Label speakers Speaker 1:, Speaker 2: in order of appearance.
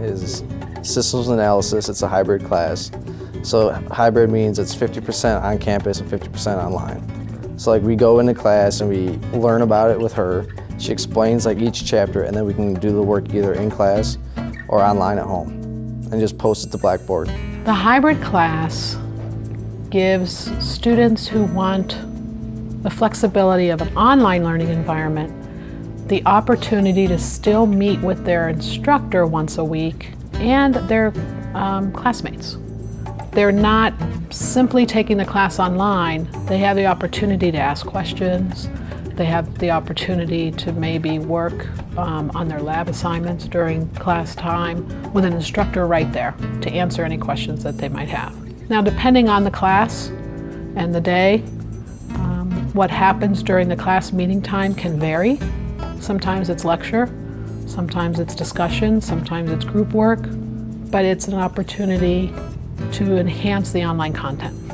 Speaker 1: is systems analysis. It's a hybrid class. So hybrid means it's 50% on campus and 50% online. So like we go into class and we learn about it with her. She explains like each chapter and then we can do the work either in class or online at home and just post it to Blackboard.
Speaker 2: The hybrid class gives students who want the flexibility of an online learning environment the opportunity to still meet with their instructor once a week and their um, classmates. They're not simply taking the class online, they have the opportunity to ask questions, they have the opportunity to maybe work um, on their lab assignments during class time with an instructor right there to answer any questions that they might have. Now depending on the class and the day, um, what happens during the class meeting time can vary. Sometimes it's lecture, sometimes it's discussion, sometimes it's group work, but it's an opportunity to enhance the online content.